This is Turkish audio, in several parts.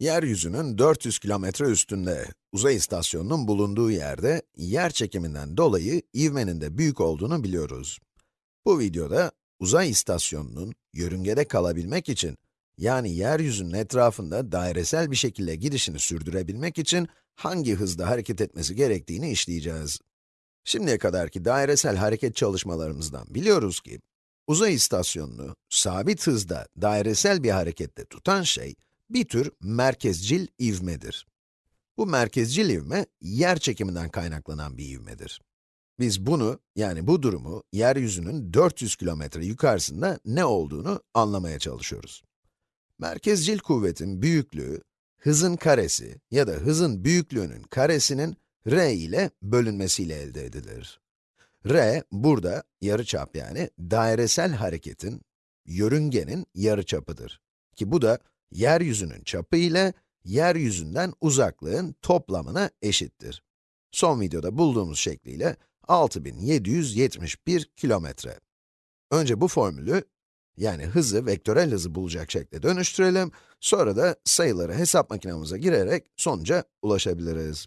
Yeryüzünün 400 kilometre üstünde, uzay istasyonunun bulunduğu yerde, yer çekiminden dolayı ivmenin de büyük olduğunu biliyoruz. Bu videoda, uzay istasyonunun yörüngede kalabilmek için, yani yeryüzünün etrafında dairesel bir şekilde gidişini sürdürebilmek için hangi hızda hareket etmesi gerektiğini işleyeceğiz. Şimdiye kadarki dairesel hareket çalışmalarımızdan biliyoruz ki, uzay istasyonunu sabit hızda dairesel bir harekette tutan şey, bir tür merkezcil ivmedir. Bu merkezcil ivme, yer çekiminden kaynaklanan bir ivmedir. Biz bunu, yani bu durumu, yeryüzünün 400 kilometre yukarısında ne olduğunu anlamaya çalışıyoruz. Merkezcil kuvvetin büyüklüğü, hızın karesi ya da hızın büyüklüğünün karesinin r ile bölünmesiyle elde edilir. r, burada yarıçap yani dairesel hareketin, yörüngenin yarıçapıdır. Ki bu da yeryüzünün çapı ile yeryüzünden uzaklığın toplamına eşittir. Son videoda bulduğumuz şekliyle 6771 kilometre. Önce bu formülü, yani hızı vektörel hızı bulacak şekle dönüştürelim, sonra da sayıları hesap makinemize girerek sonuca ulaşabiliriz.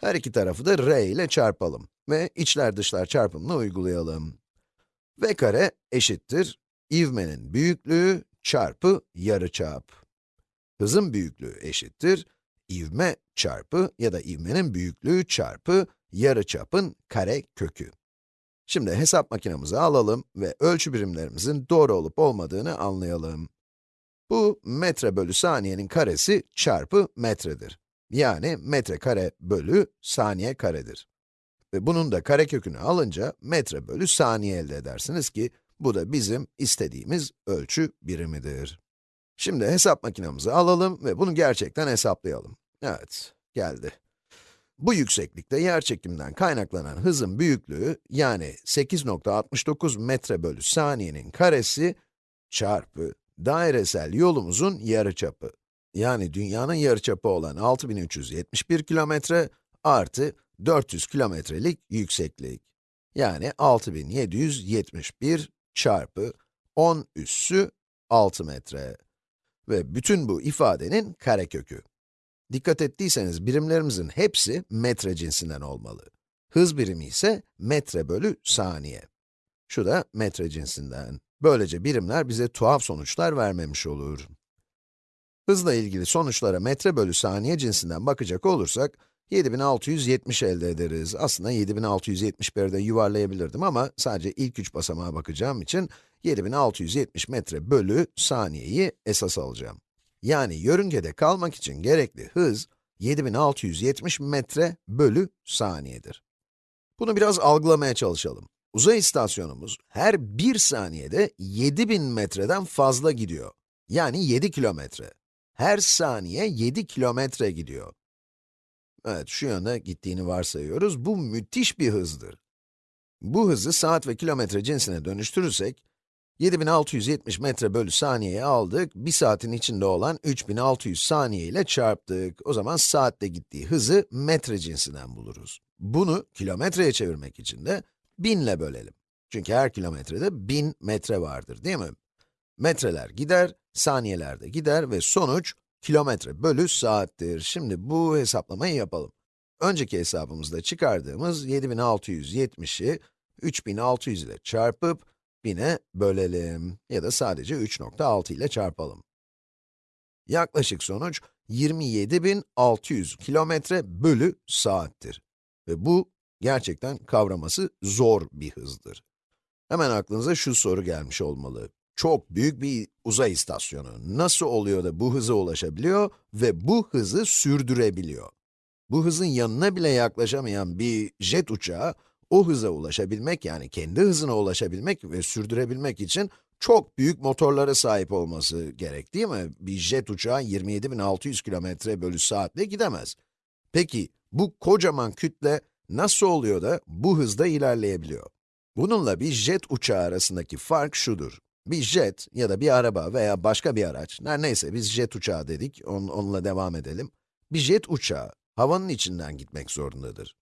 Her iki tarafı da r ile çarpalım ve içler dışlar çarpımını uygulayalım. v kare eşittir ivmenin büyüklüğü çarpı yarıçap. Hızın büyüklüğü eşittir, ivme çarpı ya da ivmenin büyüklüğü çarpı yarıçapın kare kökü. Şimdi hesap makinemizi alalım ve ölçü birimlerimizin doğru olup olmadığını anlayalım. Bu metre bölü saniyenin karesi çarpı metredir. Yani metre kare bölü saniye karedir. Ve bunun da karekökünü alınca metre bölü saniye elde edersiniz ki bu da bizim istediğimiz ölçü birimidir. Şimdi hesap makinemizi alalım ve bunu gerçekten hesaplayalım. Evet, geldi. Bu yükseklikte yerçekimden kaynaklanan hızın büyüklüğü, yani 8.69 metre bölü saniyenin karesi çarpı dairesel yolumuzun yarıçapı. Yani dünyanın yarıçapı olan 6371 kilometre artı 400 kilometrelik yükseklik. Yani 6771 çarpı 10 üssü 6 metre. Ve bütün bu ifadenin karekökü. Dikkat ettiyseniz birimlerimizin hepsi metre cinsinden olmalı. Hız birimi ise metre bölü saniye. Şu da metre cinsinden. Böylece birimler bize tuhaf sonuçlar vermemiş olur. Hızla ilgili sonuçlara metre bölü saniye cinsinden bakacak olursak, 7670 elde ederiz. Aslında 7671'de de yuvarlayabilirdim ama sadece ilk üç basamağa bakacağım için 7670 metre bölü saniyeyi esas alacağım. Yani yörüngede kalmak için gerekli hız 7670 metre bölü saniyedir. Bunu biraz algılamaya çalışalım. Uzay istasyonumuz her bir saniyede 7000 metreden fazla gidiyor. Yani 7 kilometre. Her saniye 7 kilometre gidiyor. Evet, şu yönde gittiğini varsayıyoruz. Bu müthiş bir hızdır. Bu hızı saat ve kilometre cinsine dönüştürürsek, 7670 metre bölü saniyeye aldık, bir saatin içinde olan 3600 saniye ile çarptık. O zaman saatte gittiği hızı metre cinsinden buluruz. Bunu kilometreye çevirmek için de 1000 ile bölelim. Çünkü her kilometrede 1000 metre vardır, değil mi? Metreler gider, saniyeler de gider ve sonuç kilometre bölü saattir. Şimdi bu hesaplamayı yapalım. Önceki hesabımızda çıkardığımız 7670'i 3600 ile çarpıp 1000'e bölelim ya da sadece 3.6 ile çarpalım. Yaklaşık sonuç 27.600 kilometre bölü saattir. Ve bu gerçekten kavraması zor bir hızdır. Hemen aklınıza şu soru gelmiş olmalı. Çok büyük bir uzay istasyonu nasıl oluyor da bu hıza ulaşabiliyor ve bu hızı sürdürebiliyor? Bu hızın yanına bile yaklaşamayan bir jet uçağı, o hıza ulaşabilmek yani kendi hızına ulaşabilmek ve sürdürebilmek için çok büyük motorlara sahip olması gerek değil mi? Bir jet uçağı 27.600 km bölü saatle gidemez. Peki, bu kocaman kütle nasıl oluyor da bu hızda ilerleyebiliyor? Bununla bir jet uçağı arasındaki fark şudur. Bir jet ya da bir araba veya başka bir araç, her neyse biz jet uçağı dedik, on, onunla devam edelim. Bir jet uçağı, havanın içinden gitmek zorundadır.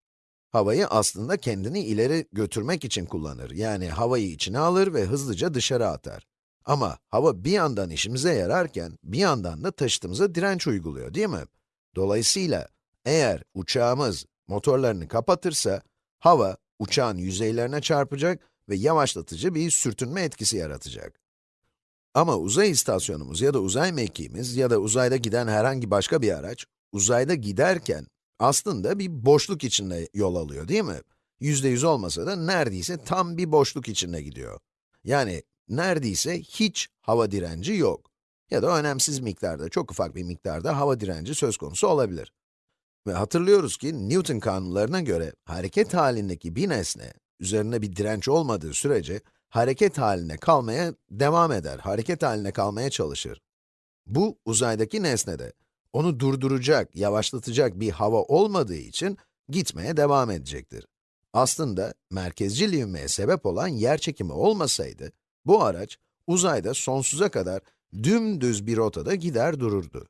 Havayı aslında kendini ileri götürmek için kullanır. Yani havayı içine alır ve hızlıca dışarı atar. Ama hava bir yandan işimize yararken, bir yandan da taşıtımıza direnç uyguluyor, değil mi? Dolayısıyla, eğer uçağımız motorlarını kapatırsa, hava uçağın yüzeylerine çarpacak ve yavaşlatıcı bir sürtünme etkisi yaratacak. Ama uzay istasyonumuz ya da uzay mekiğimiz ya da uzayda giden herhangi başka bir araç, uzayda giderken aslında bir boşluk içinde yol alıyor, değil mi? Yüzde yüz olmasa da neredeyse tam bir boşluk içinde gidiyor. Yani neredeyse hiç hava direnci yok. Ya da önemsiz miktarda, çok ufak bir miktarda hava direnci söz konusu olabilir. Ve hatırlıyoruz ki Newton kanunlarına göre hareket halindeki bir nesne, üzerinde bir direnç olmadığı sürece hareket haline kalmaya devam eder, hareket haline kalmaya çalışır. Bu uzaydaki nesnede onu durduracak, yavaşlatacak bir hava olmadığı için gitmeye devam edecektir. Aslında merkezcil ivmeye sebep olan yer çekimi olmasaydı, bu araç uzayda sonsuza kadar dümdüz bir rotada gider dururdu.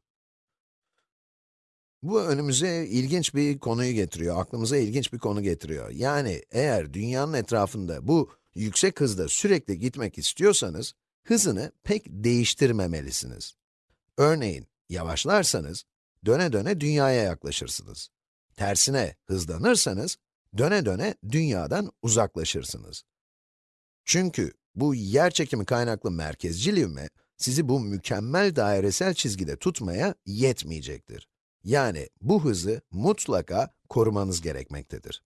Bu önümüze ilginç bir konuyu getiriyor, aklımıza ilginç bir konu getiriyor. Yani eğer dünyanın etrafında bu yüksek hızda sürekli gitmek istiyorsanız, hızını pek değiştirmemelisiniz. Örneğin, yavaşlarsanız, döne döne dünyaya yaklaşırsınız. Tersine hızlanırsanız, döne döne dünyadan uzaklaşırsınız. Çünkü bu yerçekimi kaynaklı merkezcil ivme, sizi bu mükemmel dairesel çizgide tutmaya yetmeyecektir. Yani bu hızı mutlaka korumanız gerekmektedir.